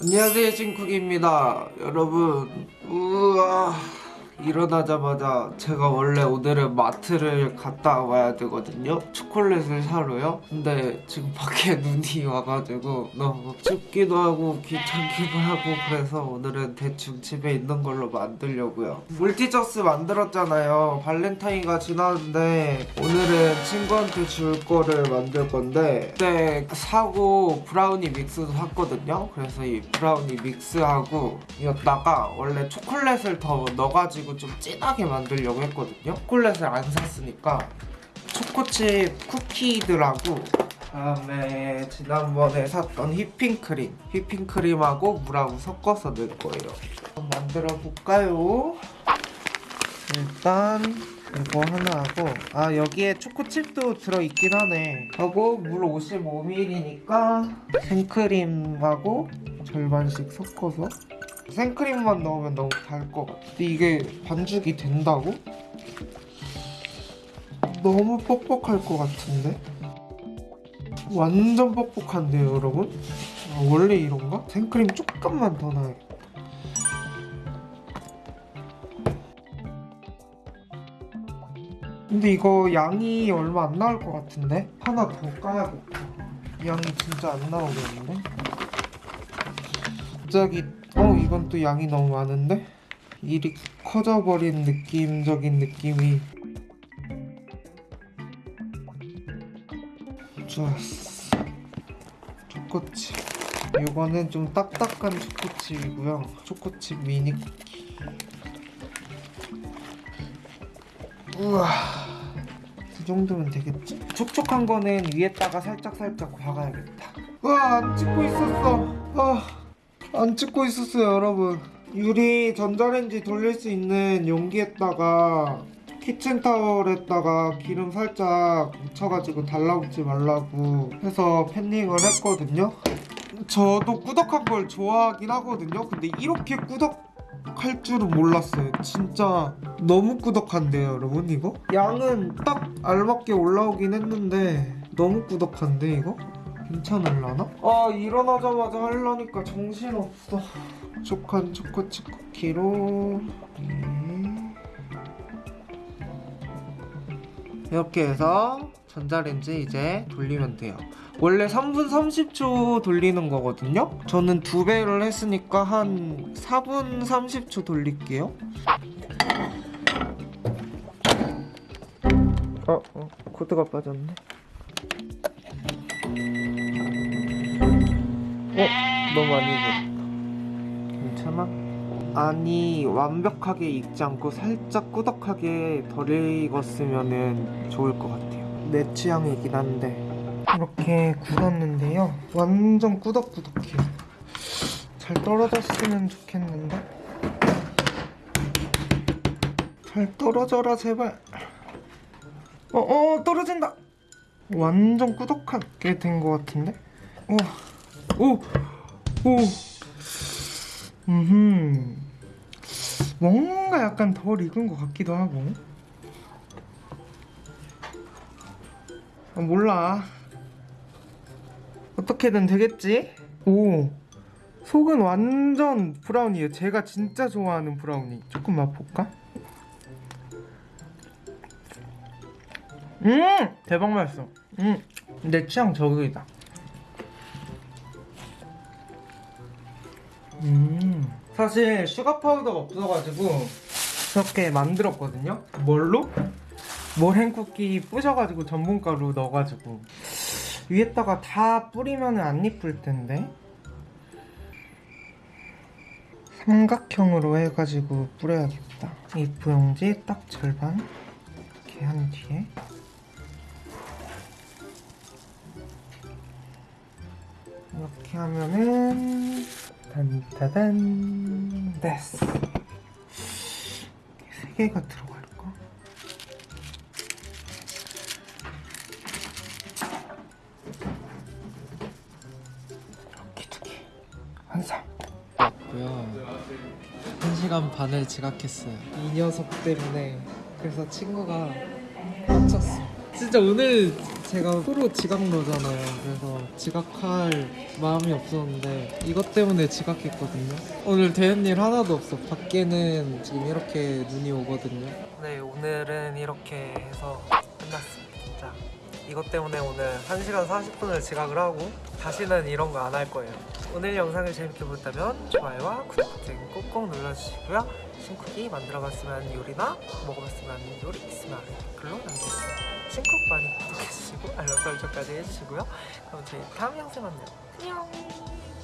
안녕하세요 찐쿡입니다. 여러분 우와 일어나자마자 제가 원래 오늘은 마트를 갔다 와야 되거든요. 초콜릿을 사러요. 근데 지금 밖에 눈이 와가지고 너무 춥기도 하고 귀찮기도 하고 그래서 오늘은 대충 집에 있는 걸로 만들려고요. 물티저스 만들었잖아요. 발렌타인가 지났는데 오늘은 친구한테 줄 거를 만들 건데 그때 사고 브라우니 믹스도 샀거든요. 그래서 이 브라우니 믹스하고 이었다가 원래 초콜릿을 더 넣어가지고 좀 진하게 만들려고 했거든요. 초콜릿을 안 샀으니까 초코칩 쿠키들하고 다음에 지난번에 샀던 휘핑크림 휘핑크림하고 물하고 섞어서 넣을 거예요. 한번 만들어 볼까요? 일단 이거 하나 하고 아 여기에 초코칩도 들어있긴 하네. 하고 물 55ml니까 생크림하고 절반씩 섞어서 생크림만 넣으면 너무 달 것 같아 근데 이게 반죽이 된다고? 너무 뻑뻑할 것 같은데? 완전 뻑뻑한데요 여러분? 아, 원래 이런가? 생크림 조금만 더 넣어야겠다 근데 이거 양이 얼마 안 나올 것 같은데? 하나 더 까야겠다 양이 진짜 안 나오겠는데? 갑자기 어 이건 또 양이 너무 많은데? 일이 커져버린 느낌적인 느낌이. 좋았어. 초코칩. 이거는 좀 딱딱한 초코칩이고요. 초코칩 미니. 쿠키 우와. 이 정도면 되겠지? 촉촉한 거는 위에다가 살짝살짝 박아야겠다. 우와 안 찍고 있었어. 아, 안 찍고 있었어요 여러분 유리 전자레인지 돌릴 수 있는 용기에다가 키친타월에다가 기름 살짝 묻혀가지고 달라붙지 말라고 해서 팬닝을 했거든요 저도 꾸덕한 걸 좋아하긴 하거든요 근데 이렇게 꾸덕할 줄은 몰랐어요 진짜 너무 꾸덕한데요 여러분 이거? 양은 딱 알맞게 올라오긴 했는데 너무 꾸덕한데 이거? 괜찮을라나? 아 일어나자마자 하려니까 정신없어. 촉촉한 초코칩 쿠키로. 네. 이렇게 해서 전자레인지 이제 돌리면 돼요. 원래 3분 30초 돌리는 거거든요? 저는 두 배를 했으니까 한 4분 30초 돌릴게요. 어, 어 코드가 빠졌네 어? 너무 많이 익었다. 괜찮아? 아니 완벽하게 익지 않고 살짝 꾸덕하게 덜 익었으면 좋을 것 같아요. 내 취향이긴 한데. 이렇게 굳었는데요. 완전 꾸덕꾸덕해요. 잘 떨어졌으면 좋겠는데? 잘 떨어져라 제발. 어어 떨어진다. 완전 꾸덕하게 된 것 같은데? 우와 오! 오! 음흠 뭔가 약간 덜 익은 것 같기도 하고 아, 몰라 어떻게든 되겠지? 오 속은 완전 브라우니에요 제가 진짜 좋아하는 브라우니 조금 맛볼까? 음! 대박 맛있어 음! 내 취향 저격이다 음. 사실 sugar powder가 없어가지고 이렇게 만들었거든요. 뭘로? 머랭 쿠키 부셔가지고 전분가루 넣어가지고. 위에다가 다 뿌리면 안 이쁠 텐데. 삼각형으로 해가지고 뿌려야겠다. A4 용지 딱 절반? 이렇게 한 뒤에 이렇게 하면은 단타단 됐어 세 개가 들어갈까? 이렇게 두개 한상 고요. 한 시간 반을 지각했어요. 이 녀석 때문에 그래서 친구가 빡쳤어. 진짜 오늘 제가 프로 지각러잖아요. 그래서 지각할 마음이 없었는데 이것 때문에 지각했거든요. 오늘 되는 일 하나도 없어. 밖에는 지금 이렇게 눈이 오거든요. 네, 오늘은 이렇게 해서 끝났습니다. 진짜. 이것 때문에 오늘 1시간 40분을 지각을 하고 다시는 이런 거 안 할 거예요. 오늘 영상을 재밌게 보셨다면 좋아요와 구독 버튼 꼭꼭 눌러주시고요. 신쿡이 만들어봤으면 요리나 먹어봤으면 요리 있으면 댓글로 남겨주세요. 신쿡 많이 구독해주시고 알람 설정까지 해주시고요. 그럼 저희 다음 영상에 만나요. 안녕.